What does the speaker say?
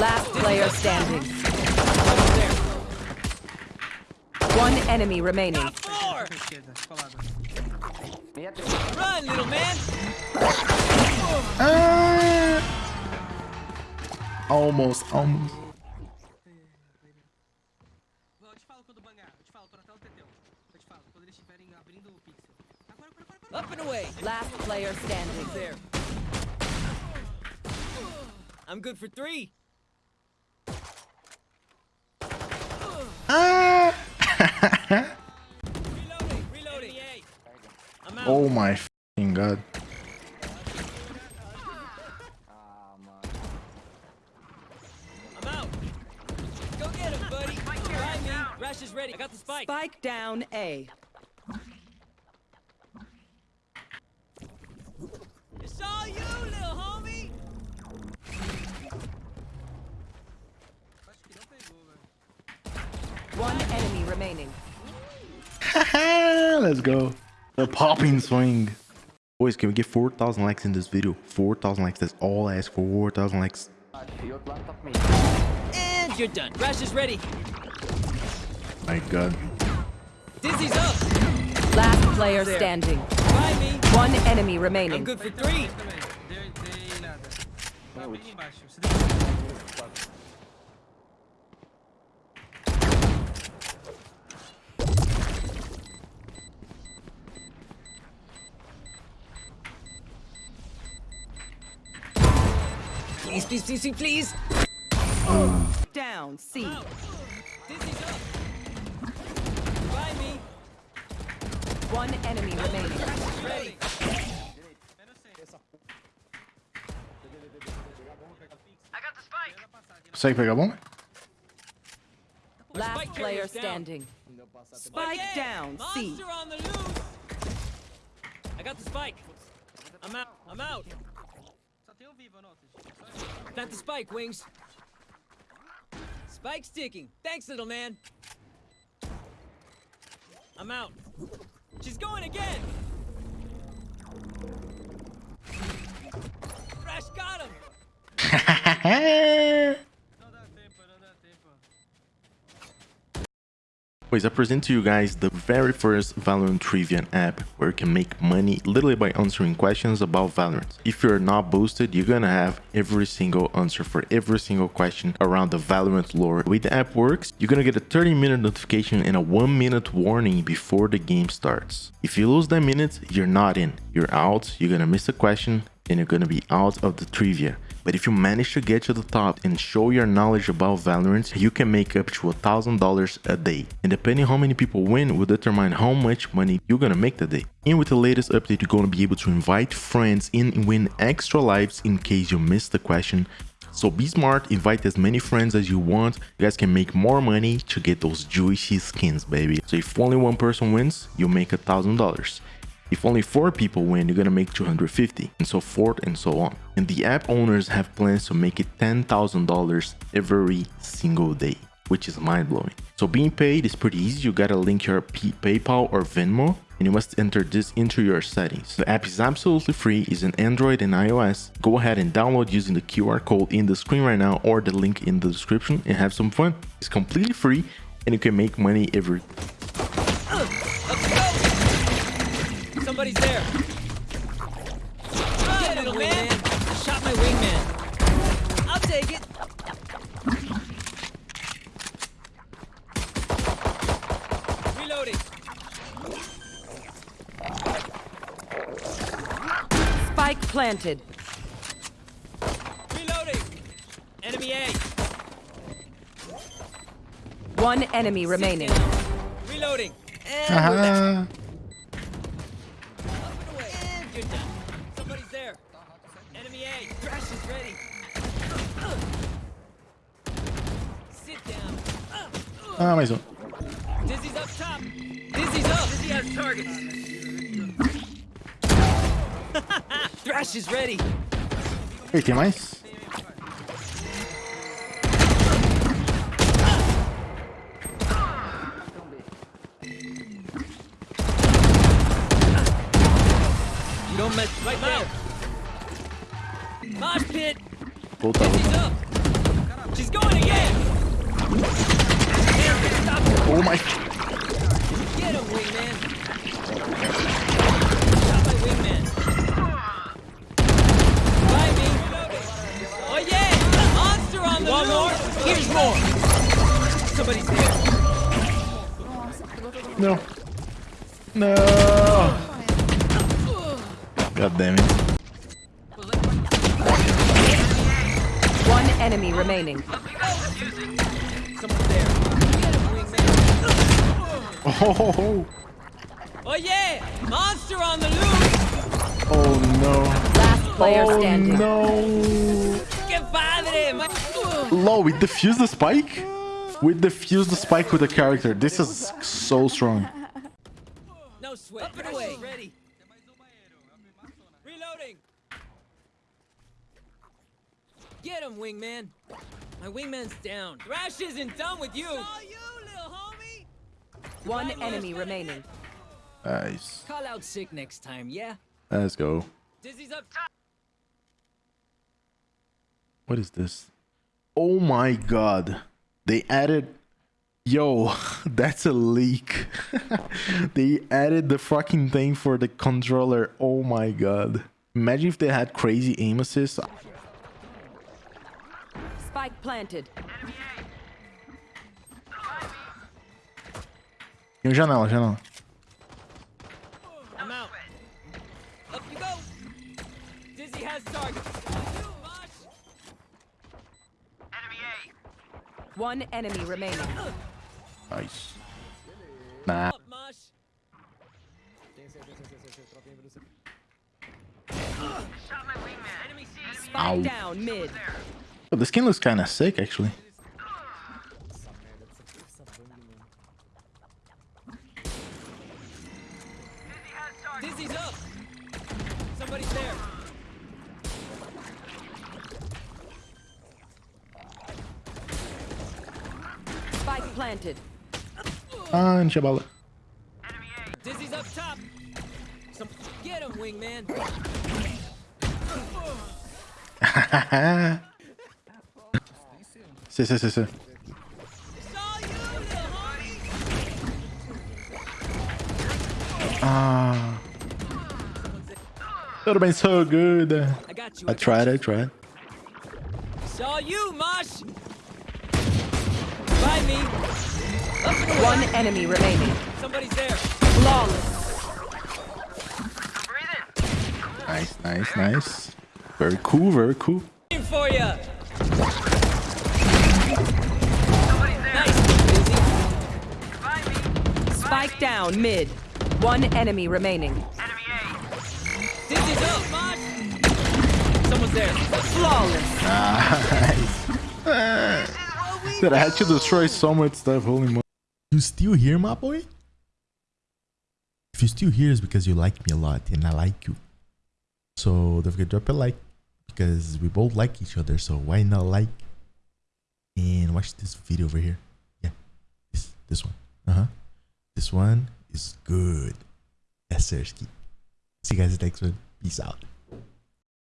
Last player standing. One enemy remaining. Four. Esquerda, colada. Run, little man. Ah! Almost, almost. Eu te falo quando bangar. Eu te falo, tô na tela do Teteu. Eu te falo, quando eles estiverem abrindo o pixel. Agora, agora, agora, agora. Up and away. Last player standing. There. I'm good for three. Reloading. Reloading. Oh my fucking god. I'm. Go him, buddy. Try me. Thrash is ready. I got the spike. Spike down A. It's all you, little homie. Acho que não pegou, velho. One enemy remaining. Let's go. The popping swing. Boys, can we get 4,000 likes in this video? 4,000 likes. That's all I ask for. 4,000 likes. And you're done. Thrash is ready. My god. Dizzy's up. Last player standing. Me. One enemy I'm remaining. good for three. Também. Dei, dei nada. Tá bem embaixo. Você deu... Please. Down C. Dizzy's up. Try me. One enemy remaining. Ready. Consegue pegar a bomba? Last Spike player carrier's down. standing. Spike Yeah, down C. Monster on the loose. I got the spike. I'm out. I'm out. Got the spike, Wings. Spike sticking. Thanks, little man. I'm out. She's going again. Thrash got him. Boys, I present to you guys the very first Valorant Trivia app where you can make money literally by answering questions about Valorant. If you're not boosted, you're gonna have every single answer for every single question around the Valorant lore. The way the app works, you're gonna get a 30 minute notification and a 1 minute warning before the game starts. If you lose that minute, you're not in. You're out, you're gonna miss a question, and you're gonna be out of the trivia. But if you manage to get to the top and show your knowledge about Valorant, you can make up to $1,000 a day. And depending how many people win will determine how much money you're gonna make that day. And with the latest update, you're gonna be able to invite friends in and win extra lives in case you missed the question. So be smart, invite as many friends as you want. You guys can make more money to get those juicy skins, baby. So if only one person wins, you make a thousand dollars. If only four people win, you're gonna make 250 and so forth and so on. And the app owners have plans to make it $10,000 every single day, which is mind blowing. So being paid is pretty easy. You gotta link your P PayPal or Venmo and you must enter this into your settings. The app is absolutely free, is in Android and iOS. Go ahead and download using the QR code in the screen right now or the link in the description and have some fun. It's completely free and you can make money every Let's go. Somebody's there. Run, little man. Shot my wingman. I'll take it. Reloading. Spike planted. Reloading. Enemy A. One enemy remaining. Reloading. And we're back. Up and away. And you're done. Somebody's there. Enemy A. Thrash is ready. Sit down. ah, mais um. Dizzy's up top. Dizzy's up. Dizzy has targets. Thrash is ready. Ei, tem mais? You right now. Mosh pit. Volta, Dizzy's volta. up. She's going again! Oh my. Get him, wingman! Stop my wingman! By me! Oh yeah! Monster on the One more! Here's more! Somebody's there! No. No. God damn it. One enemy remaining. Someone's there! Get him, wingman! Oh, Oh yeah! Monster on the loose! oh no. Last player Oh standing. no. Que. Low, we defuse the spike? We defuse the spike with the character. This is so strong. No sweat. Up and away. Ready. Reloading. Get him, wingman. My wingman's down. Thrash isn't done with you. Saw you, little homie. One enemy remaining. Nice. Call out sick next time, yeah? Let's go. Dizzy's up top. What is this? Oh my god. They added. Yo, that's a leak. they added the fucking thing for the controller. Oh my god. Imagine if they had crazy aim assist. Spike planted. Tem um janela, janela. I'm out. Up you go. Dizzy has target. You, Mosh. One enemy remaining. Nice. Nah. Spike down mid. Oh, the skin looks kind of sick, actually. Dizzy's up. Somebody's there. Spike planted. Ah, enche a bala. Dizzy's up top. Some get him, wingman. Saw you, little homie. Ah. That would have been so good. I got you. I got tried, you. I tried. Saw you, Mosh. By me. Up and away. One enemy remaining. Somebody's there. Flawless. Nice, nice, nice. Very cool, very cool. For ya. Spike down mid. One enemy remaining. Dizzy's up, Mosh. Someone's there. Flawless. Nice. Dude, I had to destroy so much stuff. Holy moly. You still here, my boy? If you're still here, it's because you like me a lot and I like you. So don't forget to drop a like because we both like each other. So why not like and watch this video over here? Yeah, this this one. Uh huh. This one is good. Sir. See you guys next one. Peace out.